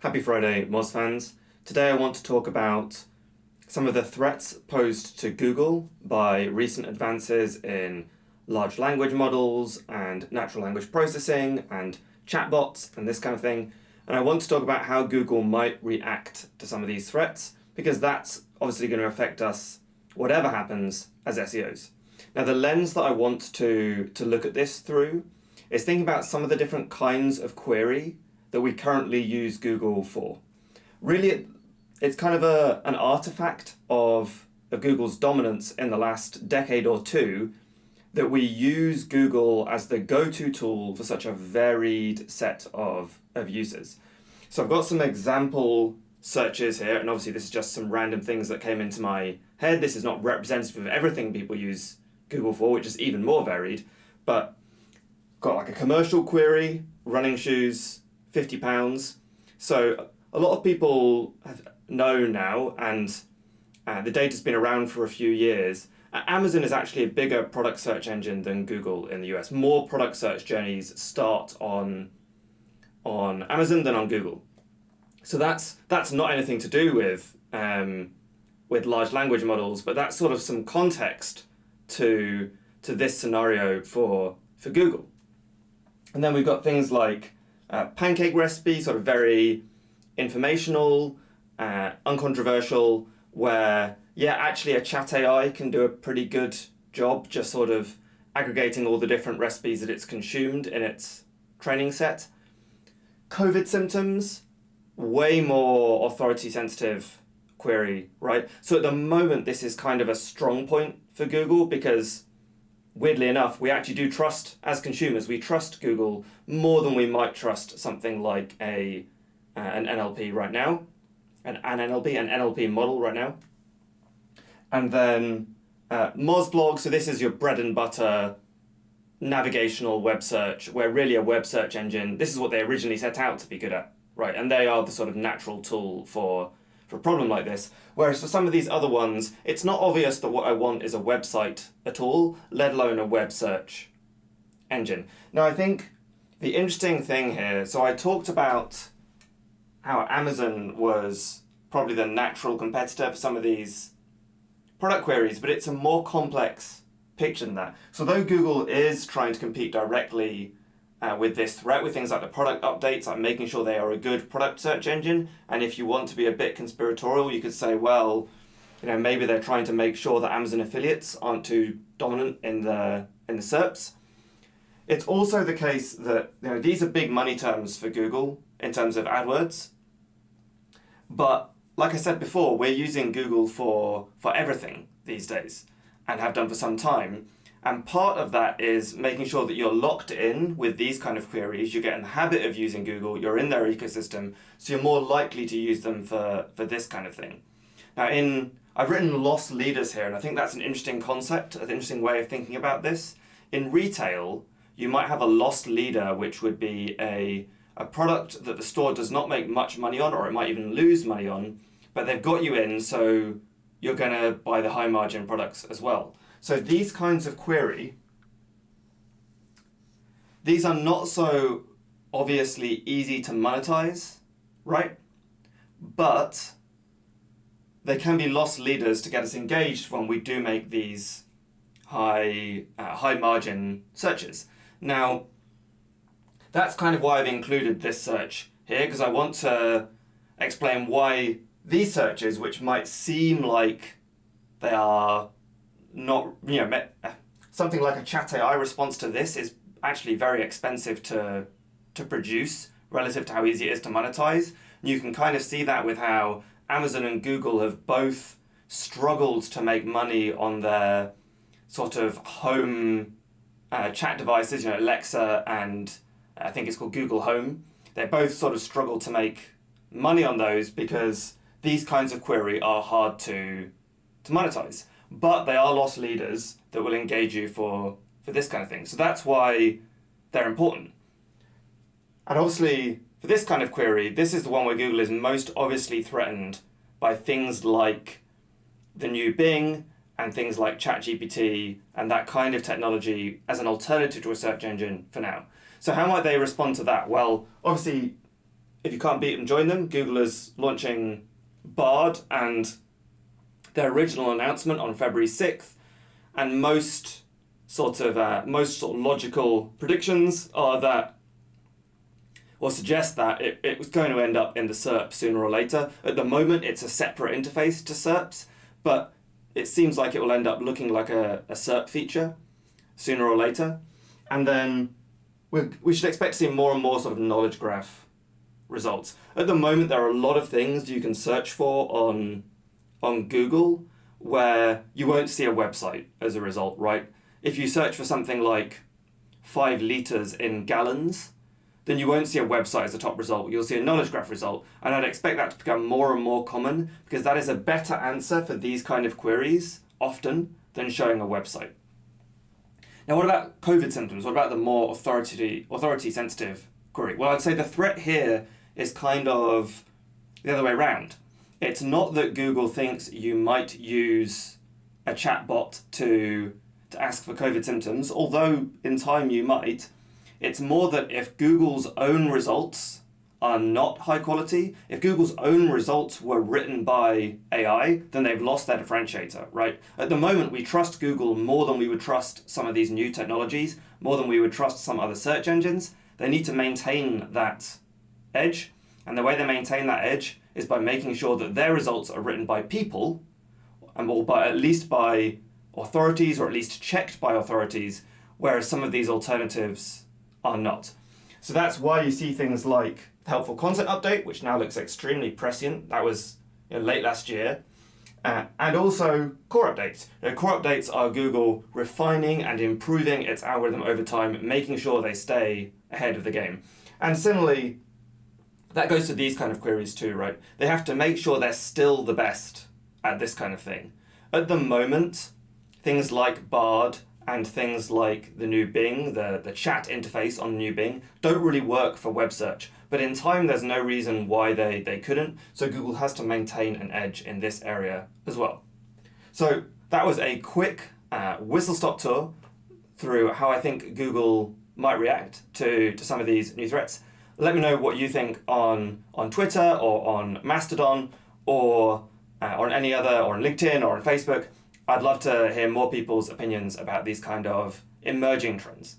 Happy Friday, Moz fans. Today I want to talk about some of the threats posed to Google by recent advances in large language models and natural language processing and chatbots and this kind of thing. And I want to talk about how Google might react to some of these threats because that's obviously going to affect us whatever happens as SEOs. Now the lens that I want to, to look at this through is thinking about some of the different kinds of query that we currently use Google for. Really, it's kind of a, an artifact of, of Google's dominance in the last decade or two that we use Google as the go-to tool for such a varied set of, of users. So I've got some example searches here, and obviously this is just some random things that came into my head. This is not representative of everything people use Google for, which is even more varied, but got like a commercial query, running shoes, 50 pounds. So a lot of people know now, and uh, the data's been around for a few years, uh, Amazon is actually a bigger product search engine than Google in the US. More product search journeys start on, on Amazon than on Google. So that's, that's not anything to do with, um, with large language models, but that's sort of some context to, to this scenario for, for Google. And then we've got things like uh, pancake recipe, sort of very informational, uh, uncontroversial, where, yeah, actually a chat AI can do a pretty good job just sort of aggregating all the different recipes that it's consumed in its training set. COVID symptoms, way more authority sensitive query, right? So at the moment, this is kind of a strong point for Google because weirdly enough, we actually do trust, as consumers, we trust Google more than we might trust something like a uh, an NLP right now, an, an NLP, an NLP model right now. And then uh, Mozblog, so this is your bread and butter navigational web search, where really a web search engine, this is what they originally set out to be good at, right? And they are the sort of natural tool for for a problem like this. Whereas for some of these other ones, it's not obvious that what I want is a website at all, let alone a web search engine. Now I think the interesting thing here, so I talked about how Amazon was probably the natural competitor for some of these product queries, but it's a more complex picture than that. So though Google is trying to compete directly uh, with this threat, with things like the product updates, like making sure they are a good product search engine. And if you want to be a bit conspiratorial, you could say, well, you know, maybe they're trying to make sure that Amazon affiliates aren't too dominant in the in the SERPs. It's also the case that you know these are big money terms for Google in terms of AdWords. But like I said before, we're using Google for for everything these days and have done for some time. And part of that is making sure that you're locked in with these kind of queries, you get in the habit of using Google, you're in their ecosystem, so you're more likely to use them for, for this kind of thing. Now in, I've written loss leaders here, and I think that's an interesting concept, an interesting way of thinking about this. In retail, you might have a loss leader, which would be a, a product that the store does not make much money on, or it might even lose money on, but they've got you in, so you're going to buy the high margin products as well. So these kinds of query, these are not so obviously easy to monetize, right? But they can be loss leaders to get us engaged when we do make these high, uh, high margin searches. Now, that's kind of why I've included this search here, because I want to explain why these searches, which might seem like they are not, you know, something like a chat AI response to this is actually very expensive to, to produce relative to how easy it is to monetize. You can kind of see that with how Amazon and Google have both struggled to make money on their sort of home uh, chat devices, you know, Alexa and I think it's called Google Home. They both sort of struggle to make money on those because these kinds of query are hard to, to monetize but they are loss leaders that will engage you for, for this kind of thing. So that's why they're important. And obviously, for this kind of query, this is the one where Google is most obviously threatened by things like the new Bing and things like ChatGPT and that kind of technology as an alternative to a search engine for now. So how might they respond to that? Well, obviously, if you can't beat them, join them. Google is launching Bard and their original announcement on February 6th, and most sort of uh, most sort of logical predictions are that or suggest that it, it was going to end up in the SERP sooner or later. At the moment, it's a separate interface to SERPs, but it seems like it will end up looking like a, a SERP feature sooner or later. And then we we should expect to see more and more sort of knowledge graph results. At the moment, there are a lot of things you can search for on, on Google where you won't see a website as a result, right? If you search for something like five liters in gallons, then you won't see a website as a top result. You'll see a knowledge graph result. And I'd expect that to become more and more common because that is a better answer for these kind of queries often than showing a website. Now, what about COVID symptoms? What about the more authority, authority sensitive query? Well, I'd say the threat here is kind of the other way around. It's not that Google thinks you might use a chatbot to, to ask for COVID symptoms, although in time you might. It's more that if Google's own results are not high quality, if Google's own results were written by AI, then they've lost their differentiator, right? At the moment, we trust Google more than we would trust some of these new technologies, more than we would trust some other search engines. They need to maintain that edge, and the way they maintain that edge is by making sure that their results are written by people, and or by at least by authorities, or at least checked by authorities, whereas some of these alternatives are not. So that's why you see things like helpful content update, which now looks extremely prescient. That was you know, late last year. Uh, and also core updates. Know, core updates are Google refining and improving its algorithm over time, making sure they stay ahead of the game. And similarly, that goes to these kind of queries too, right? They have to make sure they're still the best at this kind of thing. At the moment, things like Bard and things like the new Bing, the, the chat interface on new Bing, don't really work for web search. But in time, there's no reason why they, they couldn't, so Google has to maintain an edge in this area as well. So that was a quick uh, whistle-stop tour through how I think Google might react to, to some of these new threats. Let me know what you think on, on Twitter or on Mastodon or uh, on any other, or on LinkedIn or on Facebook. I'd love to hear more people's opinions about these kind of emerging trends.